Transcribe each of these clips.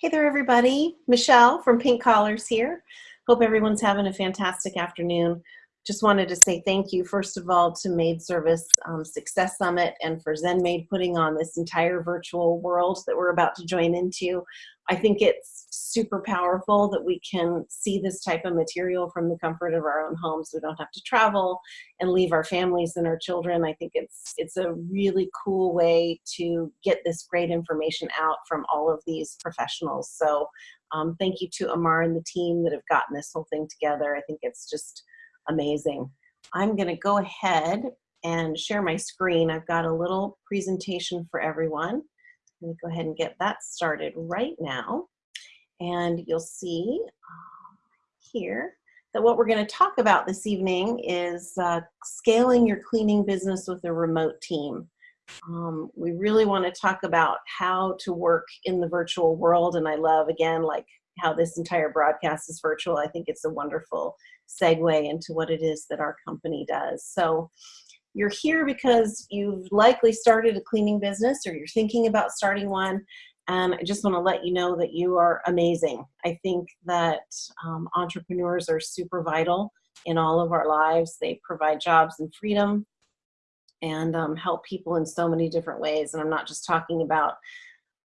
Hey there, everybody. Michelle from Pink Collars here. Hope everyone's having a fantastic afternoon. Just wanted to say thank you, first of all, to Maid Service um, Success Summit and for ZenMaid putting on this entire virtual world that we're about to join into. I think it's super powerful that we can see this type of material from the comfort of our own homes. We don't have to travel and leave our families and our children. I think it's it's a really cool way to get this great information out from all of these professionals. So um, thank you to Amar and the team that have gotten this whole thing together. I think it's just amazing. I'm gonna go ahead and share my screen. I've got a little presentation for everyone. Let me go ahead and get that started right now. And you'll see uh, here that what we're gonna talk about this evening is uh, scaling your cleaning business with a remote team. Um, we really wanna talk about how to work in the virtual world. And I love, again, like how this entire broadcast is virtual. I think it's a wonderful segue into what it is that our company does. So you're here because you've likely started a cleaning business or you're thinking about starting one. And I just want to let you know that you are amazing. I think that um, entrepreneurs are super vital in all of our lives. They provide jobs and freedom and um, help people in so many different ways. And I'm not just talking about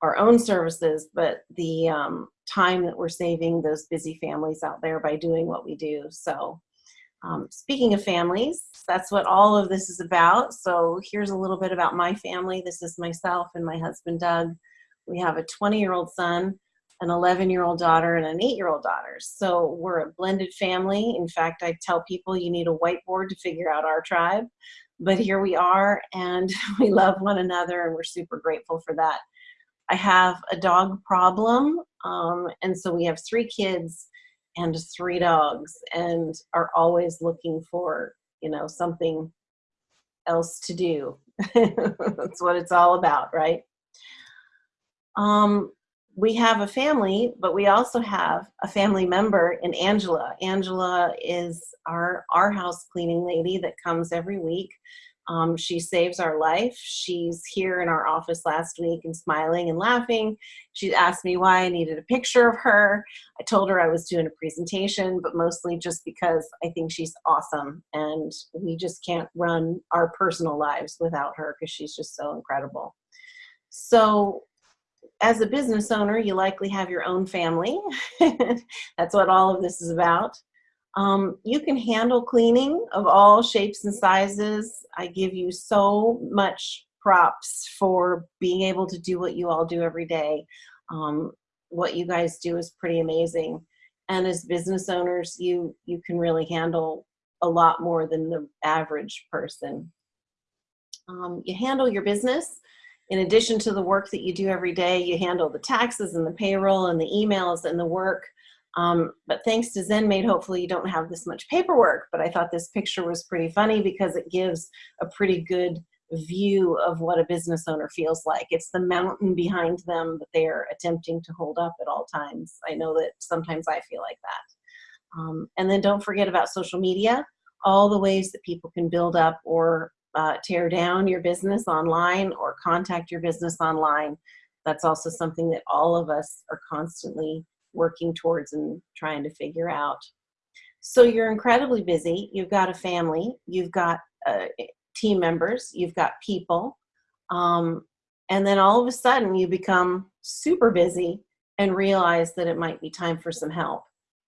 our own services, but the um, time that we're saving those busy families out there by doing what we do. So um, speaking of families, that's what all of this is about. So here's a little bit about my family. This is myself and my husband, Doug. We have a 20 year old son, an 11 year old daughter, and an eight year old daughter. So we're a blended family. In fact, I tell people you need a whiteboard to figure out our tribe. But here we are, and we love one another, and we're super grateful for that. I have a dog problem, um, and so we have three kids and three dogs, and are always looking for you know something else to do. That's what it's all about, right? Um, we have a family, but we also have a family member in Angela. Angela is our our house cleaning lady that comes every week. Um, she saves our life. She's here in our office last week and smiling and laughing. She asked me why I needed a picture of her. I told her I was doing a presentation, but mostly just because I think she's awesome and we just can't run our personal lives without her because she's just so incredible. So as a business owner, you likely have your own family. That's what all of this is about. Um, you can handle cleaning of all shapes and sizes. I give you so much props for being able to do what you all do every day. Um, what you guys do is pretty amazing. And as business owners, you, you can really handle a lot more than the average person. Um, you handle your business. In addition to the work that you do every day, you handle the taxes and the payroll and the emails and the work um, but thanks to ZenMaid, hopefully you don't have this much paperwork, but I thought this picture was pretty funny because it gives a pretty good view of what a business owner feels like. It's the mountain behind them that they're attempting to hold up at all times. I know that sometimes I feel like that. Um, and then don't forget about social media, all the ways that people can build up or uh, tear down your business online or contact your business online. That's also something that all of us are constantly working towards and trying to figure out. So you're incredibly busy. You've got a family, you've got uh, team members, you've got people. Um, and then all of a sudden you become super busy and realize that it might be time for some help.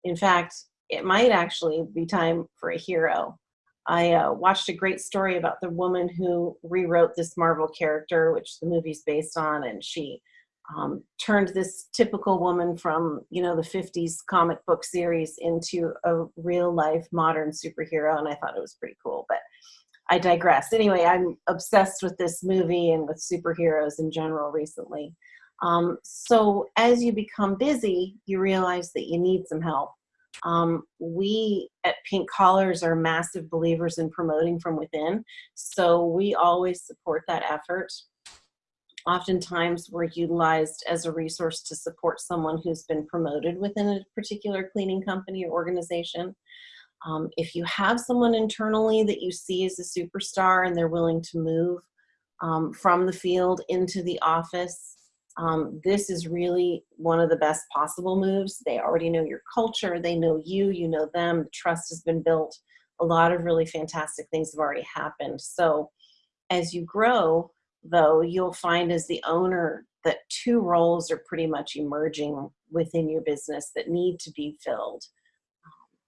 In fact, it might actually be time for a hero. I uh, watched a great story about the woman who rewrote this Marvel character, which the movie's based on, and she um, turned this typical woman from you know the 50s comic book series into a real life modern superhero and i thought it was pretty cool but i digress. Anyway i'm obsessed with this movie and with superheroes in general recently. Um, so as you become busy you realize that you need some help. Um, we at pink collars are massive believers in promoting from within so we always support that effort oftentimes we're utilized as a resource to support someone who's been promoted within a particular cleaning company or organization. Um, if you have someone internally that you see as a superstar and they're willing to move um, from the field into the office, Um, this is really one of the best possible moves. They already know your culture, they know you, you know them, the trust has been built. A lot of really fantastic things have already happened. So as you grow, though, you'll find as the owner that two roles are pretty much emerging within your business that need to be filled. Um,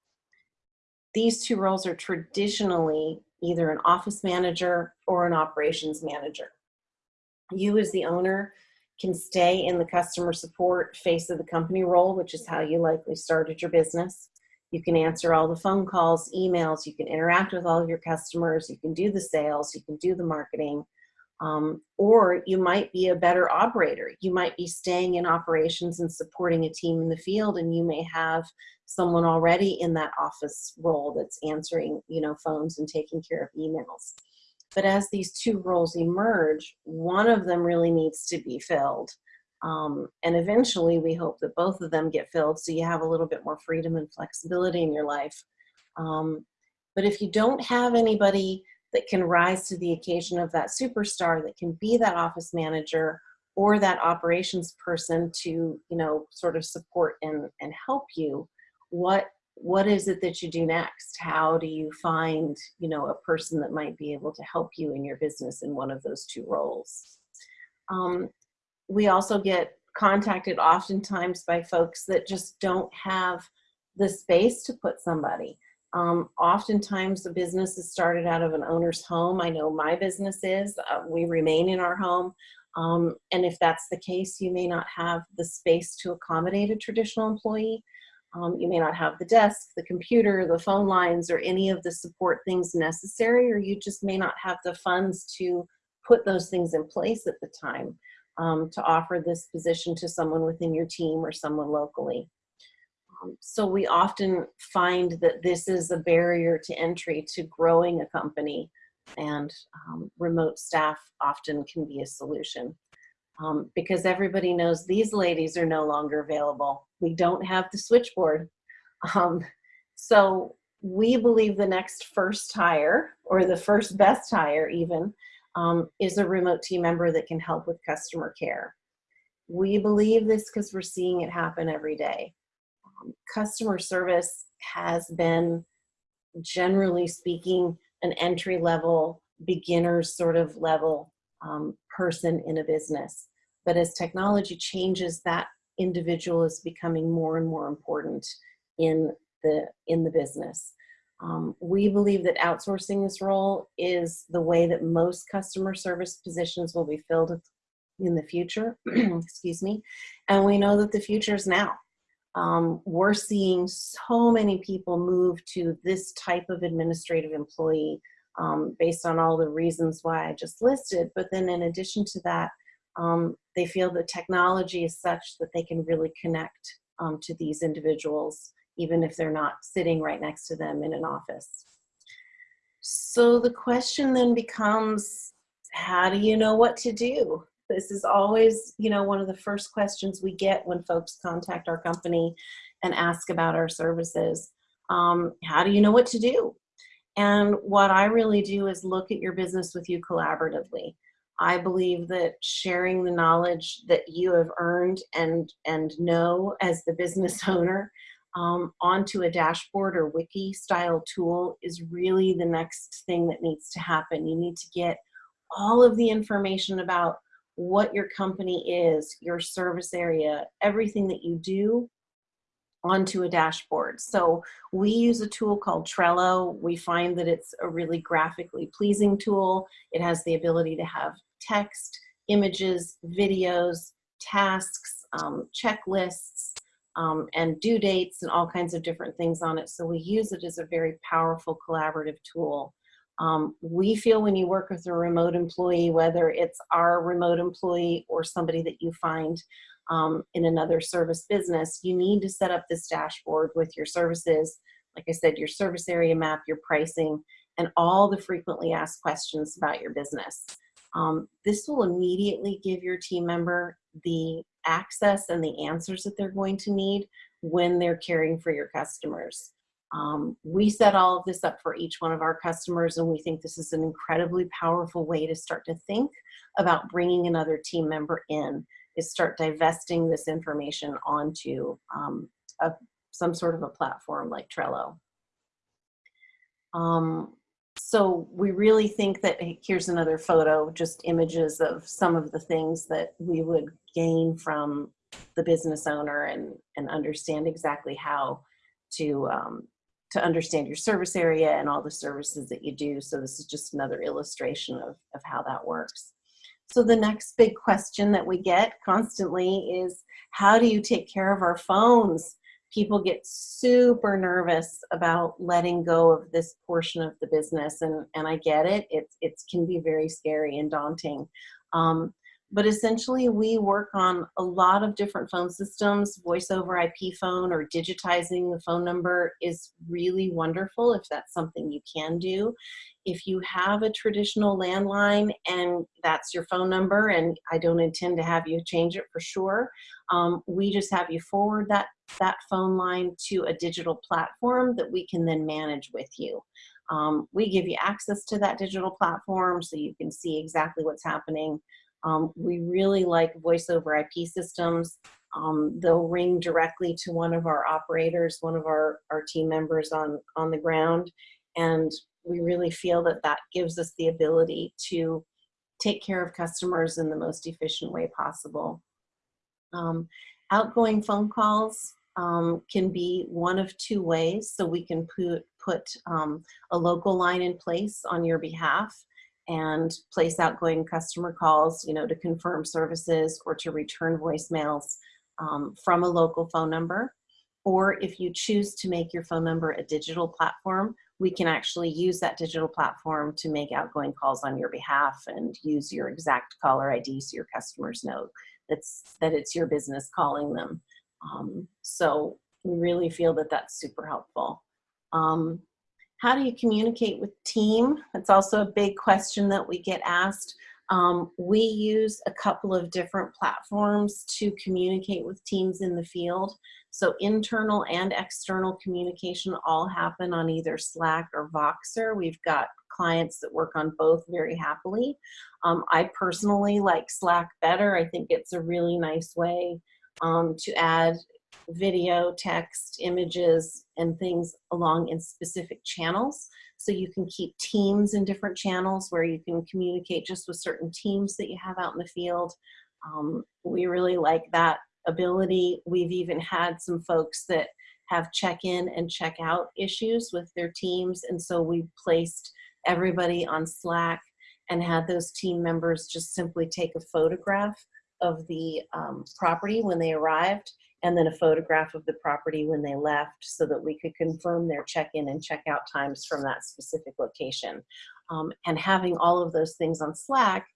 these two roles are traditionally either an office manager or an operations manager. You as the owner can stay in the customer support face of the company role, which is how you likely started your business. You can answer all the phone calls, emails, you can interact with all of your customers, you can do the sales, you can do the marketing, um, or you might be a better operator. You might be staying in operations and supporting a team in the field and you may have someone already in that office role that's answering you know, phones and taking care of emails. But as these two roles emerge, one of them really needs to be filled. Um, and eventually we hope that both of them get filled so you have a little bit more freedom and flexibility in your life. Um, but if you don't have anybody that can rise to the occasion of that superstar that can be that office manager or that operations person to you know sort of support and and help you. What what is it that you do next? How do you find you know a person that might be able to help you in your business in one of those two roles? Um, we also get contacted oftentimes by folks that just don't have the space to put somebody um, oftentimes the business is started out of an owner's home. I know my business is. Uh, we remain in our home. Um, and if that's the case, you may not have the space to accommodate a traditional employee. Um, you may not have the desk, the computer, the phone lines, or any of the support things necessary, or you just may not have the funds to put those things in place at the time um, to offer this position to someone within your team or someone locally. Um, so we often find that this is a barrier to entry to growing a company and um, remote staff often can be a solution. Um, because everybody knows these ladies are no longer available. We don't have the switchboard. Um, so we believe the next first hire or the first best hire even um, is a remote team member that can help with customer care. We believe this because we're seeing it happen every day customer service has been, generally speaking, an entry level, beginner's sort of level um, person in a business. But as technology changes, that individual is becoming more and more important in the, in the business. Um, we believe that outsourcing this role is the way that most customer service positions will be filled in the future, excuse me, and we know that the future is now um, we're seeing so many people move to this type of administrative employee um, based on all the reasons why I just listed. But then in addition to that, um, they feel the technology is such that they can really connect um, to these individuals, even if they're not sitting right next to them in an office. So the question then becomes, how do you know what to do? This is always, you know, one of the first questions we get when folks contact our company and ask about our services. Um, how do you know what to do? And what I really do is look at your business with you collaboratively. I believe that sharing the knowledge that you have earned and, and know as the business owner um, onto a dashboard or wiki style tool is really the next thing that needs to happen. You need to get all of the information about what your company is, your service area, everything that you do onto a dashboard. So we use a tool called Trello. We find that it's a really graphically pleasing tool. It has the ability to have text, images, videos, tasks, um, checklists, um, and due dates and all kinds of different things on it. So we use it as a very powerful collaborative tool. Um, we feel when you work with a remote employee, whether it's our remote employee or somebody that you find um, in another service business, you need to set up this dashboard with your services, like I said, your service area map, your pricing, and all the frequently asked questions about your business. Um, this will immediately give your team member the access and the answers that they're going to need when they're caring for your customers. Um, we set all of this up for each one of our customers and we think this is an incredibly powerful way to start to think about bringing another team member in is start divesting this information onto um, a, some sort of a platform like Trello. Um, so we really think that here's another photo, just images of some of the things that we would gain from the business owner and, and understand exactly how to, um, to understand your service area and all the services that you do. So this is just another illustration of, of how that works. So the next big question that we get constantly is, how do you take care of our phones? People get super nervous about letting go of this portion of the business, and, and I get it. It, it can be very scary and daunting. Um, but essentially we work on a lot of different phone systems. Voice over IP phone or digitizing the phone number is really wonderful if that's something you can do. If you have a traditional landline and that's your phone number, and I don't intend to have you change it for sure, um, we just have you forward that, that phone line to a digital platform that we can then manage with you. Um, we give you access to that digital platform so you can see exactly what's happening um, we really like voice over IP systems. Um, they'll ring directly to one of our operators, one of our, our team members on, on the ground. And we really feel that that gives us the ability to take care of customers in the most efficient way possible. Um, outgoing phone calls um, can be one of two ways. So we can put, put um, a local line in place on your behalf and place outgoing customer calls, you know, to confirm services or to return voicemails um, from a local phone number. Or if you choose to make your phone number a digital platform, we can actually use that digital platform to make outgoing calls on your behalf and use your exact caller ID so your customers know that's, that it's your business calling them. Um, so we really feel that that's super helpful. Um, how do you communicate with team? That's also a big question that we get asked. Um, we use a couple of different platforms to communicate with teams in the field. So internal and external communication all happen on either Slack or Voxer. We've got clients that work on both very happily. Um, I personally like Slack better. I think it's a really nice way um, to add video, text, images, and things along in specific channels. So you can keep teams in different channels where you can communicate just with certain teams that you have out in the field. Um, we really like that ability. We've even had some folks that have check-in and check-out issues with their teams. And so we placed everybody on Slack and had those team members just simply take a photograph of the um, property when they arrived and then a photograph of the property when they left so that we could confirm their check-in and check-out times from that specific location. Um, and having all of those things on Slack,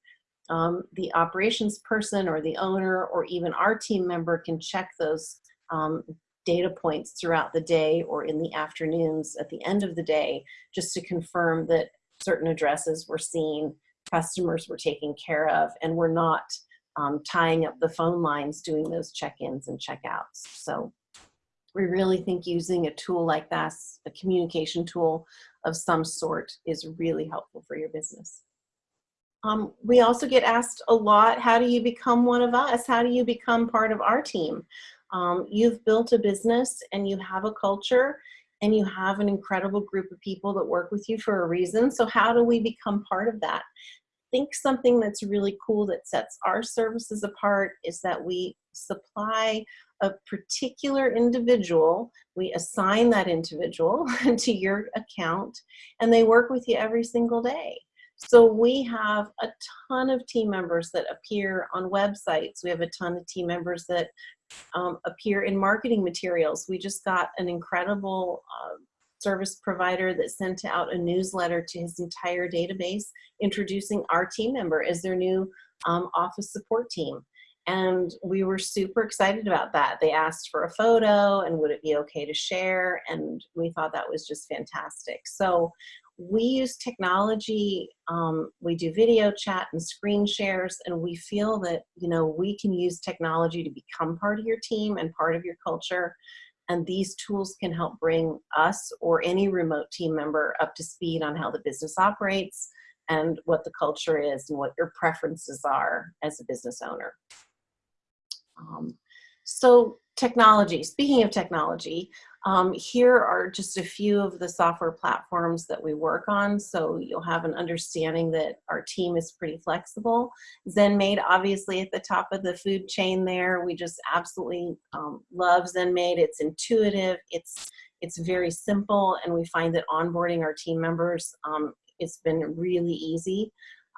um, the operations person or the owner or even our team member can check those um, data points throughout the day or in the afternoons at the end of the day just to confirm that certain addresses were seen, customers were taken care of, and we're not um, tying up the phone lines, doing those check-ins and check-outs. So we really think using a tool like this, a communication tool of some sort is really helpful for your business. Um, we also get asked a lot, how do you become one of us? How do you become part of our team? Um, you've built a business and you have a culture and you have an incredible group of people that work with you for a reason. So how do we become part of that? Think something that's really cool that sets our services apart is that we supply a particular individual, we assign that individual to your account, and they work with you every single day. So we have a ton of team members that appear on websites. We have a ton of team members that um, appear in marketing materials. We just got an incredible uh, service provider that sent out a newsletter to his entire database introducing our team member as their new um, office support team. And we were super excited about that. They asked for a photo and would it be okay to share? And we thought that was just fantastic. So we use technology, um, we do video chat and screen shares, and we feel that, you know, we can use technology to become part of your team and part of your culture and these tools can help bring us or any remote team member up to speed on how the business operates and what the culture is and what your preferences are as a business owner. Um, so technology, speaking of technology, um, here are just a few of the software platforms that we work on, so you'll have an understanding that our team is pretty flexible. ZenMaid, obviously at the top of the food chain there, we just absolutely um, love ZenMaid. It's intuitive, it's, it's very simple, and we find that onboarding our team members, um, it's been really easy.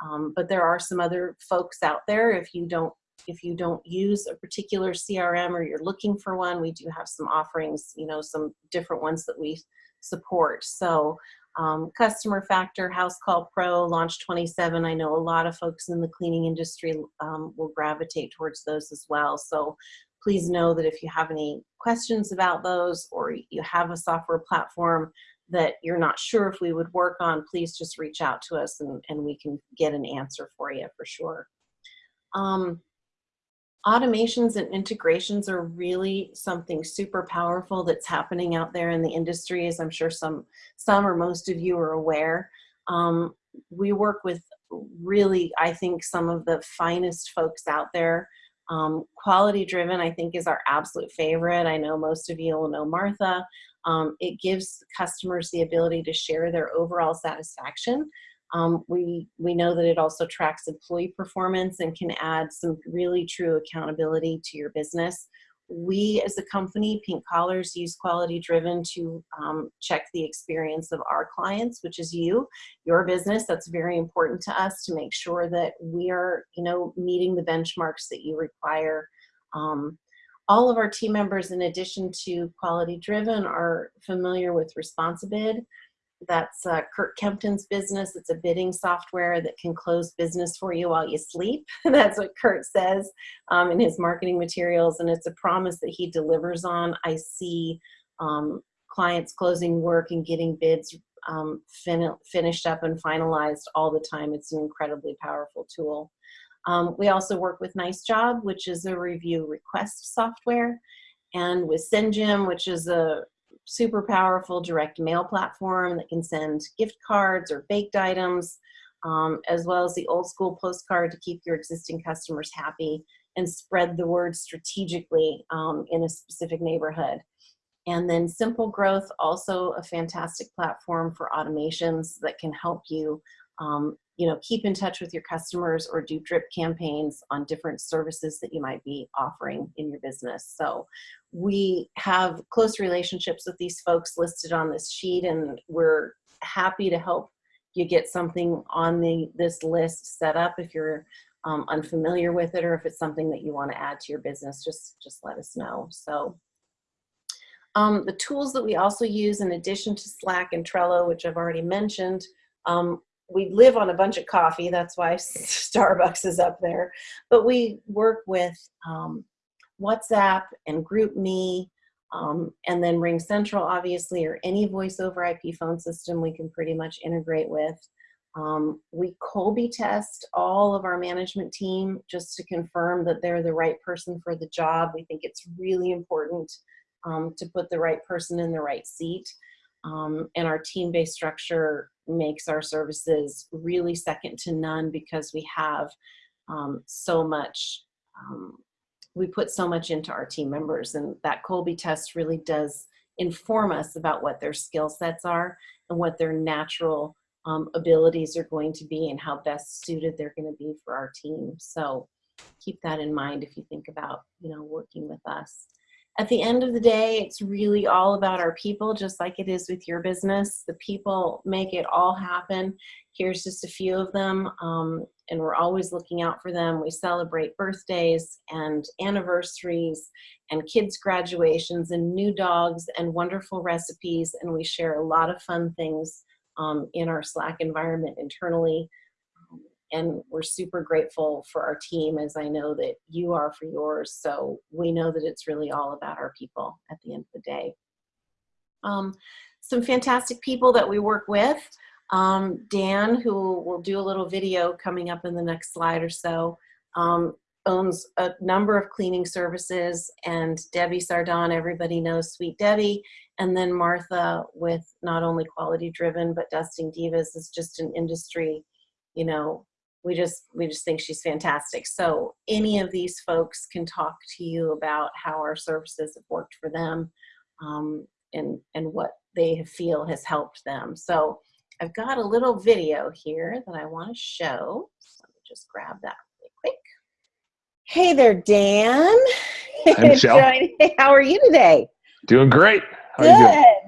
Um, but there are some other folks out there, if you don't if you don't use a particular CRM or you're looking for one, we do have some offerings, you know, some different ones that we support. So um, Customer Factor, House Call Pro, Launch 27, I know a lot of folks in the cleaning industry um, will gravitate towards those as well. So please know that if you have any questions about those or you have a software platform that you're not sure if we would work on, please just reach out to us and, and we can get an answer for you for sure. Um, automations and integrations are really something super powerful that's happening out there in the industry, as I'm sure some, some or most of you are aware. Um, we work with really, I think, some of the finest folks out there. Um, quality driven, I think, is our absolute favorite. I know most of you will know Martha. Um, it gives customers the ability to share their overall satisfaction um, we, we know that it also tracks employee performance and can add some really true accountability to your business. We as a company, Pink Collars, use Quality Driven to um, check the experience of our clients, which is you, your business. That's very important to us to make sure that we are, you know, meeting the benchmarks that you require. Um, all of our team members, in addition to Quality Driven, are familiar with Responsibid. That's uh, Kurt Kempton's business. It's a bidding software that can close business for you while you sleep. That's what Kurt says um, in his marketing materials, and it's a promise that he delivers on. I see um, clients closing work and getting bids um, fin finished up and finalized all the time. It's an incredibly powerful tool. Um, we also work with Nice Job, which is a review request software, and with SendJim, which is a super powerful direct mail platform that can send gift cards or baked items, um, as well as the old school postcard to keep your existing customers happy and spread the word strategically um, in a specific neighborhood. And then Simple Growth, also a fantastic platform for automations that can help you um, you know, keep in touch with your customers or do drip campaigns on different services that you might be offering in your business. So we have close relationships with these folks listed on this sheet and we're happy to help you get something on the this list set up if you're um, unfamiliar with it or if it's something that you want to add to your business, just, just let us know. So um, the tools that we also use in addition to Slack and Trello, which I've already mentioned, um, we live on a bunch of coffee. That's why Starbucks is up there. But we work with um, WhatsApp and GroupMe, um, and then Ring Central, obviously, or any voice over IP phone system we can pretty much integrate with. Um, we Kolbe test all of our management team just to confirm that they're the right person for the job. We think it's really important um, to put the right person in the right seat. Um, and our team-based structure makes our services really second to none because we have um, so much, um, we put so much into our team members and that Kolbe test really does inform us about what their skill sets are and what their natural um, abilities are going to be and how best suited they're going to be for our team. So keep that in mind if you think about, you know, working with us at the end of the day, it's really all about our people, just like it is with your business. The people make it all happen. Here's just a few of them, um, and we're always looking out for them. We celebrate birthdays and anniversaries and kids' graduations and new dogs and wonderful recipes, and we share a lot of fun things um, in our Slack environment internally and we're super grateful for our team as I know that you are for yours. So we know that it's really all about our people at the end of the day. Um, some fantastic people that we work with. Um, Dan, who will do a little video coming up in the next slide or so, um, owns a number of cleaning services and Debbie Sardone, everybody knows Sweet Debbie. And then Martha with not only Quality Driven, but Dusting Divas is just an industry, you know, we just we just think she's fantastic. So any of these folks can talk to you about how our services have worked for them um, and and what they feel has helped them. So I've got a little video here that I want to show. So let me just grab that really quick. Hey there, Dan. Hi, Michelle. How are you today? Doing great. How Good.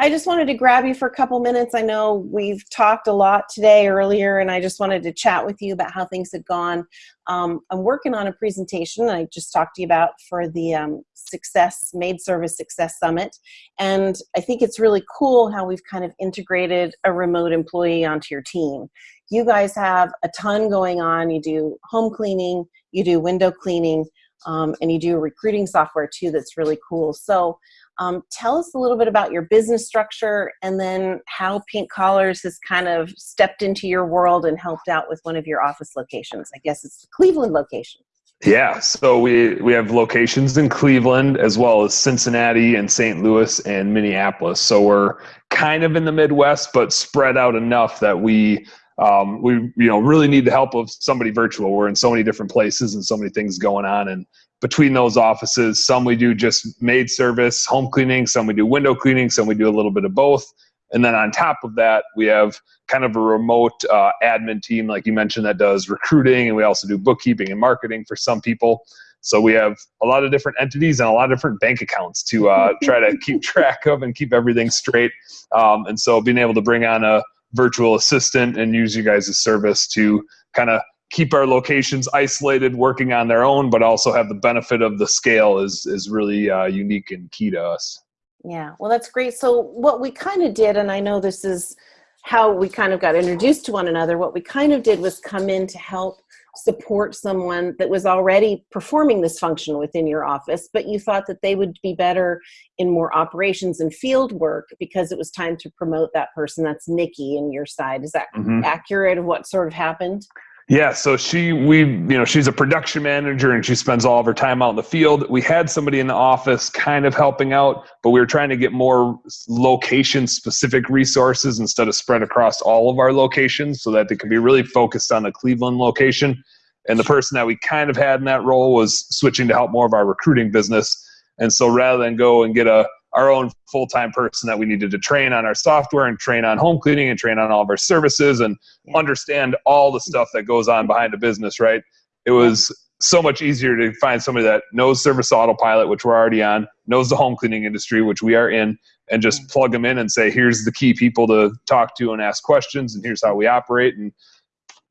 I just wanted to grab you for a couple minutes. I know we've talked a lot today earlier, and I just wanted to chat with you about how things have gone. Um, I'm working on a presentation I just talked to you about for the um, Success Maid Service Success Summit, and I think it's really cool how we've kind of integrated a remote employee onto your team. You guys have a ton going on. You do home cleaning, you do window cleaning, um, and you do recruiting software too that's really cool. So um, tell us a little bit about your business structure and then how Pink Collars has kind of stepped into your world and helped out with one of your office locations. I guess it's the Cleveland location. Yeah, so we we have locations in Cleveland as well as Cincinnati and St. Louis and Minneapolis. So we're kind of in the Midwest, but spread out enough that we um, we you know really need the help of somebody virtual. We're in so many different places and so many things going on, and between those offices, some we do just maid service, home cleaning, some we do window cleaning, some we do a little bit of both. And then on top of that, we have kind of a remote uh, admin team, like you mentioned, that does recruiting, and we also do bookkeeping and marketing for some people. So we have a lot of different entities and a lot of different bank accounts to uh, try to keep track of and keep everything straight. Um, and so being able to bring on a virtual assistant and use you guys' service to kind of keep our locations isolated, working on their own, but also have the benefit of the scale is is really uh, unique and key to us. Yeah, well, that's great. So what we kind of did, and I know this is how we kind of got introduced to one another. What we kind of did was come in to help support someone that was already performing this function within your office, but you thought that they would be better in more operations and field work because it was time to promote that person. That's Nikki in your side. Is that Mhm. accurate of what sort of happened? Yeah, so she we you know she's a production manager and she spends all of her time out in the field. We had somebody in the office kind of helping out, but we were trying to get more location specific resources instead of spread across all of our locations so that they could be really focused on the Cleveland location. And the person that we kind of had in that role was switching to help more of our recruiting business. And so rather than go and get a our own full-time person that we needed to train on our software and train on home cleaning and train on all of our services and understand all the stuff that goes on behind a business right? It was so much easier to find somebody that knows service autopilot which we're already on knows the home cleaning industry which we are in and just mm. plug them in and say here's the key people to talk to and ask questions and here's how we operate and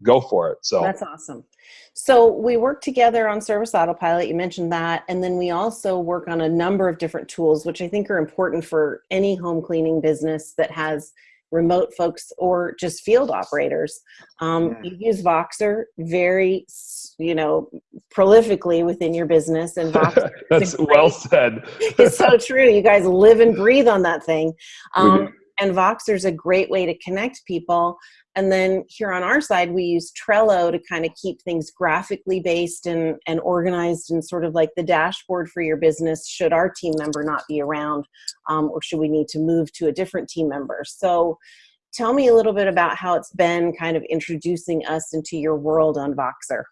go for it. So That's awesome. So we work together on Service Autopilot. You mentioned that. And then we also work on a number of different tools, which I think are important for any home cleaning business that has remote folks or just field operators. Um, Yeah. You use Voxer very, you know, prolifically within your business. And Voxer that's great- well said it's so true. You guys live and breathe on that thing. Um. And Voxer's a great way to connect people. And then here on our side, we use Trello to kind of keep things graphically based and, and organized and sort of like the dashboard for your business should our team member not be around um, or should we need to move to a different team member. So tell me a little bit about how it's been kind of introducing us into your world on Voxer.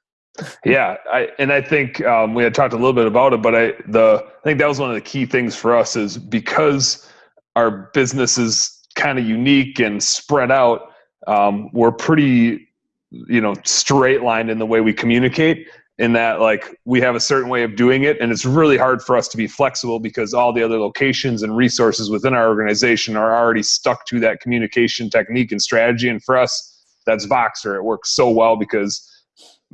Yeah, I and I think um, we had talked a little bit about it, but I the I think that was one of the key things for us is because our business is kind of unique and spread out. Um, we're pretty, you know, straight lined in the way we communicate. In that, like, we have a certain way of doing it, and it's really hard for us to be flexible because all the other locations and resources within our organization are already stuck to that communication technique and strategy. And for us, that's Voxer. It works so well because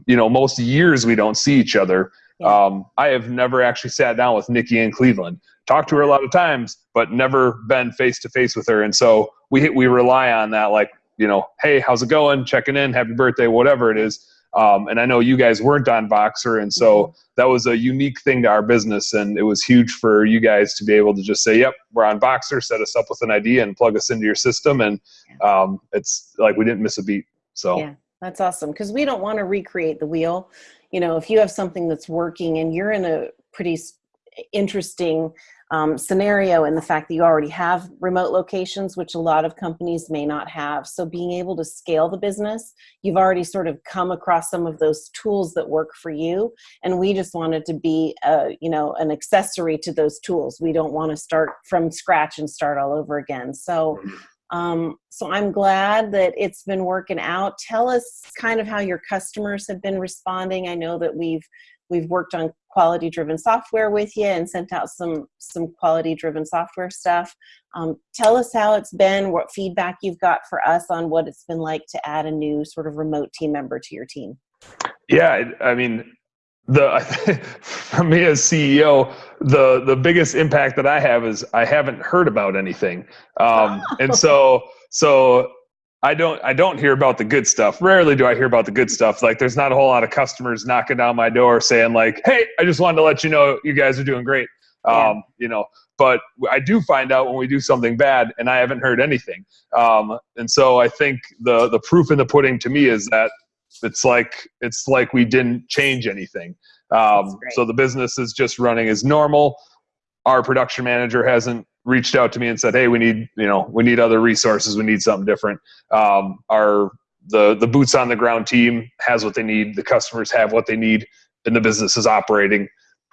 you know most years we don't see each other um, i have never actually sat down with nikki in cleveland talked to her a lot of times but never been face to face with her. And so we we rely on that like you know hey how's it going? Checking in happy birthday whatever it is. Um, and i know you guys weren't on Voxer and so that was a unique thing to our business and it was huge for you guys to be able to just say yep we're on Voxer set us up with an idea and plug us into your system. And um, it's like we didn't miss a beat so. Yeah, that's awesome because we don't want to recreate the wheel. You know, if you have something that's working and you're in a pretty interesting um, scenario and the fact that you already have remote locations, which a lot of companies may not have. So being able to scale the business, you've already sort of come across some of those tools that work for you. And we just wanted to be, a, you know, an accessory to those tools. We don't want to start from scratch and start all over again. So um, so I'm glad that it's been working out. Tell us kind of how your customers have been responding. I know that we've we've worked on quality driven software with you and sent out some some quality driven software stuff. Um, tell us how it's been, what feedback you've got for us on what it's been like to add a new sort of remote team member to your team. Yeah, I mean, the for me as CEO, the the biggest impact that I have is I haven't heard about anything, um, and so so I don't I don't hear about the good stuff. Rarely do I hear about the good stuff. Like there's not a whole lot of customers knocking down my door saying like, "Hey, I just wanted to let you know you guys are doing great." Yeah. Um, you know, but I do find out when we do something bad, and I haven't heard anything. Um, and so I think the the proof in the pudding to me is that it's like it's like we didn't change anything. Um, so the business is just running as normal. Our production manager hasn't reached out to me and said, "Hey, we need you know we need other resources. We need something different." Um, our the the boots on the ground team has what they need. The customers have what they need, and the business is operating.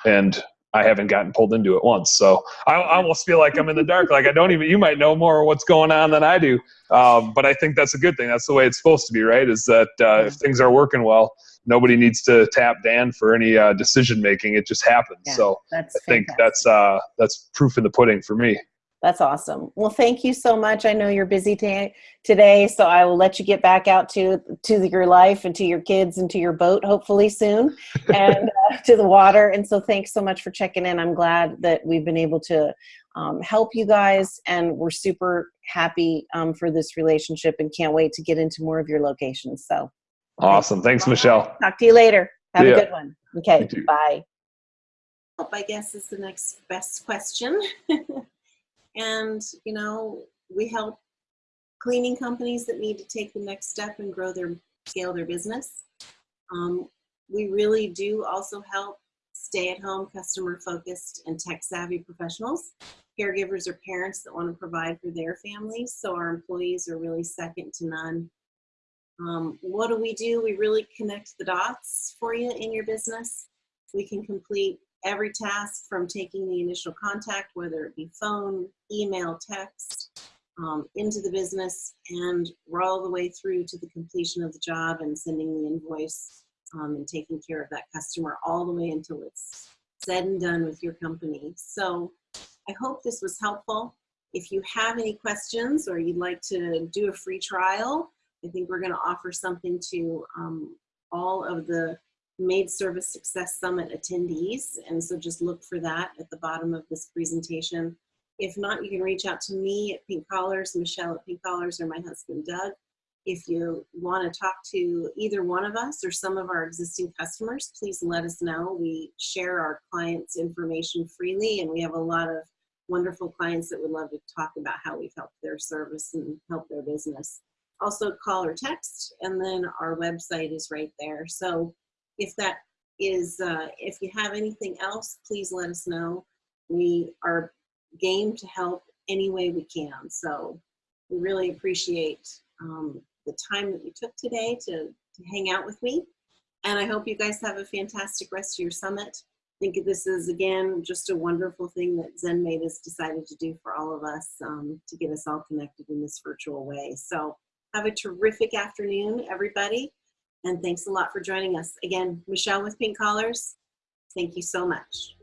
And I haven't gotten pulled into it once, so I, I almost feel like I'm in the dark. Like I don't even. You might know more what's going on than I do, um, but I think that's a good thing. That's the way it's supposed to be, right? Is that uh, if things are working well, nobody needs to tap Dan for any uh, decision making. It just happens. Yeah, so that's I think that's uh, that's proof in the pudding for me. That's awesome. Well, thank you so much. I know you're busy today, so I will let you get back out to to your life and to your kids and to your boat, hopefully soon, and uh, to the water. And so, thanks so much for checking in. I'm glad that we've been able to um, help you guys, and we're super happy um, for this relationship, and can't wait to get into more of your locations. So, Awesome. Thanks, Michelle. talk to you later. Have See a good one. Okay, You too. bye. I guess is the next best question. and, you know, we help cleaning companies that need to take the next step and grow their, scale their business. Um, we really do also help stay at home, customer focused, and tech savvy professionals, caregivers or parents that want to provide for their families. So our employees are really second to none. Um, what do we do? We really connect the dots for you in your business. We can complete every task from taking the initial contact, whether it be phone, email, text, um, into the business, and we're all the way through to the completion of the job and sending the invoice um, and taking care of that customer all the way until it's said and done with your company. So I hope this was helpful. If you have any questions or you'd like to do a free trial, I think we're going to offer something to um, all of the Maid Service Success Summit attendees. And so just look for that at the bottom of this presentation. If not, you can reach out to me at Pink Collars, Michelle at Pink Collars, or my husband Doug. If you want to talk to either one of us or some of our existing customers, please let us know. We share our clients' information freely, and we have a lot of wonderful clients that would love to talk about how we've helped their service and help their business. Also, call or text, and then our website is right there. So, if that is, uh, if you have anything else, please let us know. We are game to help any way we can. So, we really appreciate um, the time that you took today to, to hang out with me. And I hope you guys have a fantastic rest of your summit. I think this is, again, just a wonderful thing that ZenMaid has decided to do for all of us um, to get us all connected in this virtual way. So have a terrific afternoon, everybody. And thanks a lot for joining us. Again, Michelle with Pink Collars, thank you so much.